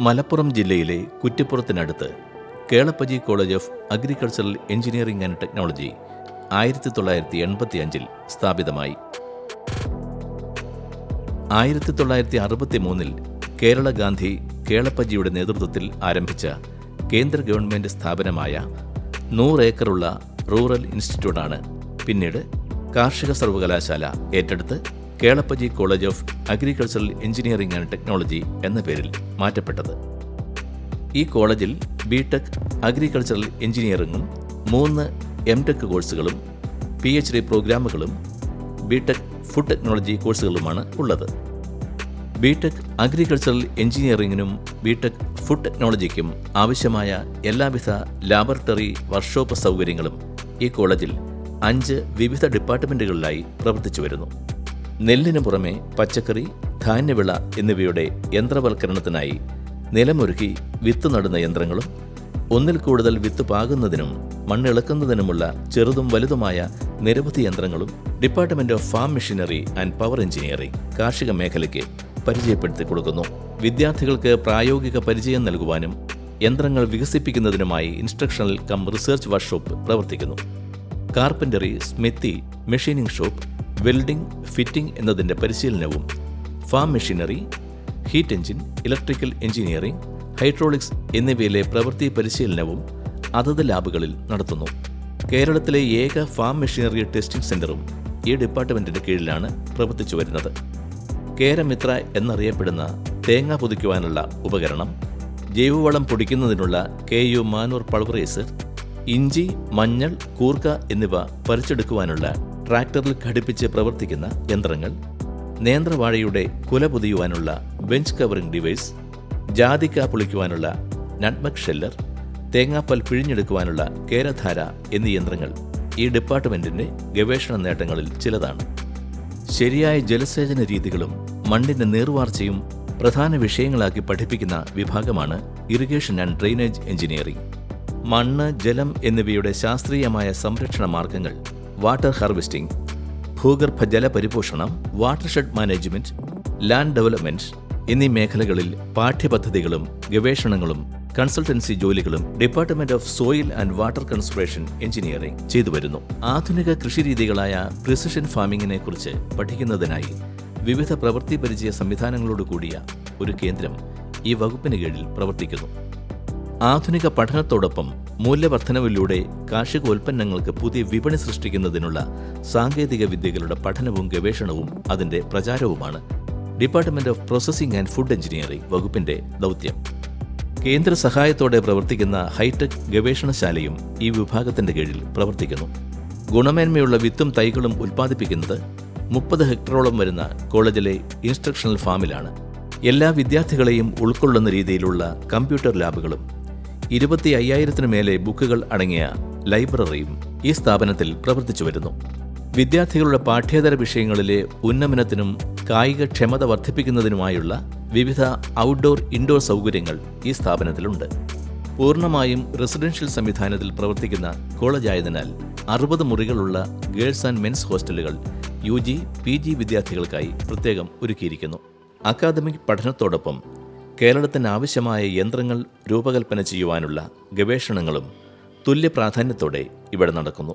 മലപ്പുറം ജില്ലയിലെ കുറ്റിപ്പുറത്തിനടുത്ത് Kelappaji College of Agricultural Engineering and Technology ആയിരത്തി തൊള്ളായിരത്തി എൺപത്തി അഞ്ചിൽ സ്ഥാപിതമായി. ആയിരത്തി തൊള്ളായിരത്തി അറുപത്തി മൂന്നിൽ കേരള ഗാന്ധി കേളപ്പജിയുടെ നേതൃത്വത്തിൽ ആരംഭിച്ച കേന്ദ്ര ഗവൺമെന്റ് സ്ഥാപനമായ നൂറ് ഏക്കറുള്ള റൂറൽ ഇൻസ്റ്റിറ്റ്യൂട്ടാണ് പിന്നീട് കാർഷിക സർവകലാശാല ഏറ്റെടുത്ത് Kelappaji College of Agricultural Engineering and Technology എന്ന പേരിൽ മാറ്റപ്പെട്ടത്. ഈ കോളേജിൽ ബി ടെക് അഗ്രികൾച്ചറൽ എഞ്ചിനീയറിംഗും മൂന്ന് എം ടെക് കോഴ്സുകളും പി എച്ച് ഡി പ്രോഗ്രാമുകളും ബി ടെക് ഫുഡ് ടെക്നോളജി കോഴ്സുകളുമാണ് ഉള്ളത്. ബി ടെക് അഗ്രികൾച്ചറൽ എഞ്ചിനീയറിംഗിനും ബി ടെക് ഫുഡ് ടെക്നോളജിക്കും ആവശ്യമായ എല്ലാവിധ ലാബറട്ടറി വർക്ക്ഷോപ്പ് സൗകര്യങ്ങളും ഈ കോളേജിൽ അഞ്ച് വിവിധ ഡിപ്പാർട്ട്മെന്റുകളിലായി പ്രവർത്തിച്ചു വരുന്നു. നെല്ലിനു പുറമെ പച്ചക്കറി ധാന്യവിള എന്നിവയുടെ യന്ത്രവൽക്കരണത്തിനായി നിലമൊരുക്കി വിത്ത് നടുന്ന യന്ത്രങ്ങളും ഒന്നിൽ കൂടുതൽ വിത്ത് പാകുന്നതിനും മണ്ണിളക്കുന്നതിനുമുള്ള ചെറുതും വലുതുമായ നിരവധി യന്ത്രങ്ങളും department of farm machinery and power engineering കാർഷിക മേഖലയ്ക്ക് പരിചയപ്പെടുത്തി കൊടുക്കുന്നു. വിദ്യാർത്ഥികൾക്ക് പ്രായോഗിക പരിചയം നൽകുവാനും യന്ത്രങ്ങൾ വികസിപ്പിക്കുന്നതിനുമായി ഇൻസ്ട്രക്ഷണൽ കം റിസർച്ച് വർക്ക്ഷോപ്പ് പ്രവർത്തിക്കുന്നു. Carpentry smithy machining shop welding fitting എന്നതിന്റെ പരിശീലനവും farm machinery heat engine electrical engineering hydraulics എന്നിവയിലെ പ്രവൃത്തി പരിശീലനവും അതത് ലാബുകളിൽ നടത്തുന്നു. കേരളത്തിലെ ഏക ഫാം മെഷീനറി ടെസ്റ്റിംഗ് സെന്ററും ഈ ഡിപ്പാർട്ട്മെന്റിന്റെ കീഴിലാണ് പ്രവർത്തിച്ചു വരുന്നത്. കേരമിത്ര എന്നറിയപ്പെടുന്ന തേങ്ങ പൊതിക്കുവാനുള്ള ഉപകരണം ജൈവവളം പൊടിക്കുന്നതിനുള്ള കെ യു മാനൂർ പൾവറേസർ ഇഞ്ചി മഞ്ഞൾ കൂർക്ക എന്നിവ പറിച്ചെടുക്കുവാനുള്ള ട്രാക്ടറിൽ ഘടിപ്പിച്ച് പ്രവർത്തിക്കുന്ന യന്ത്രങ്ങൾ നേന്ത്രവാഴയുടെ കുല പൊതിയുവാനുള്ള ബെഞ്ച് കവറിംഗ് ഡിവൈസ് ജാതിക്ക പൊളിക്കുവാനുള്ള നട്മക് ഷെല്ലർ തേങ്ങാപ്പൽ പിഴിഞ്ഞെടുക്കുവാനുള്ള കേരധാര എന്നീ യന്ത്രങ്ങൾ ഈ ഡിപ്പാർട്ട്മെന്റിന്റെ ഗവേഷണ നേട്ടങ്ങളിൽ ചിലതാണ്. ശരിയായ ജലസേചന രീതികളും മണ്ണിന്റെ നീർവാർച്ചയും പ്രധാന വിഷയങ്ങളാക്കി പഠിപ്പിക്കുന്ന വിഭാഗമാണ് ഇറിഗേഷൻ ആൻഡ് ഡ്രെയിനേജ് എഞ്ചിനീയറിംഗ് മണ്ണ് ജലം എന്നിവയുടെ ശാസ്ത്രീയമായ സംരക്ഷണ മാർഗങ്ങൾ വാട്ടർ ഹാർവെസ്റ്റിംഗ് ഭൂഗർഭ ജല പരിപോഷണം വാട്ടർഷെഡ് മാനേജ്മെന്റ് ലാൻഡ് ഡെവലപ്മെന്റ് എന്നീ മേഖലകളിൽ പാഠ്യപദ്ധതികളും ഗവേഷണങ്ങളും കൺസൾട്ടൻസി ജോലികളും department of soil and water conservation engineering ചെയ്തു വരുന്നു. ആധുനിക കൃഷിരീതികളായ പ്രിസിഷൻ ഫാമിങ്ങിനെ കുറിച്ച് പഠിക്കുന്നതിനായി വിവിധ പ്രവൃത്തി പരിചയ സംവിധാനങ്ങളോട് കൂടിയ ഒരു കേന്ദ്രം ഈ വകുപ്പിന് കീഴിൽ പ്രവർത്തിക്കുന്നു. ആധുനിക പഠനത്തോടൊപ്പം മൂല്യവർദ്ധനവിലൂടെ കാർഷികോൽപ്പന്നങ്ങൾക്ക് പുതിയ വിപണി സൃഷ്ടിക്കുന്നതിനുള്ള സാങ്കേതിക വിദ്യകളുടെ പഠനവും ഗവേഷണവും അതിന്റെ പ്രചാരവുമാണ്. Department of processing and food engineering വകുപ്പിന്റെ ദൗത്യം. കേന്ദ്ര സഹായത്തോടെ പ്രവർത്തിക്കുന്ന ഹൈടെക് ഗവേഷണശാലയും ഈ വിഭാഗത്തിന്റെ കീഴിൽ പ്രവർത്തിക്കുന്നു. ഗുണമേന്മയുള്ള വിത്തും തൈകളും ഉൽപ്പാദിപ്പിക്കുന്നത് മുപ്പത് ഹെക്ടറോളം വരുന്ന കോളേജിലെ ഇൻസ്ട്രക്ഷണൽ ഫാമിലാണ്. എല്ലാ വിദ്യാർത്ഥികളെയും ഉൾക്കൊള്ളുന്ന രീതിയിലുള്ള കമ്പ്യൂട്ടർ ലാബുകളും ഇരുപത്തി അയ്യായിരത്തിനു മേലെ ബുക്കുകൾ അടങ്ങിയ ലൈബ്രറിയും ഈ സ്ഥാപനത്തിൽ പ്രവർത്തിച്ചു വരുന്നു. വിദ്യാർത്ഥികളുടെ പാഠ്യേതര വിഷയങ്ങളിലെ ഉന്നമനത്തിനും കായിക ക്ഷമത വർദ്ധിപ്പിക്കുന്നതിനുമായുള്ള വിവിധ ഔട്ട്ഡോർ ഇൻഡോർ സൗകര്യങ്ങൾ ഈ സ്ഥാപനത്തിലുണ്ട്. പൂർണമായും റെസിഡൻഷ്യൽ സംവിധാനത്തിൽ പ്രവർത്തിക്കുന്ന കോളേജായതിനാൽ അറുപത് മുറികളുള്ള ഗേൾസ് ആൻഡ് മെൻസ് ഹോസ്റ്റലുകൾ യു ജി പി ജി വിദ്യാർത്ഥികൾക്കായി പ്രത്യേകം ഒരുക്കിയിരിക്കുന്നു. അക്കാദമിക് പഠനത്തോടൊപ്പം കേരളത്തിന് ആവശ്യമായ യന്ത്രങ്ങൾ രൂപകൽപ്പന ചെയ്യുവാനുള്ള ഗവേഷണങ്ങളും തുല്യ പ്രാധാന്യത്തോടെ ഇവിടെ നടക്കുന്നു.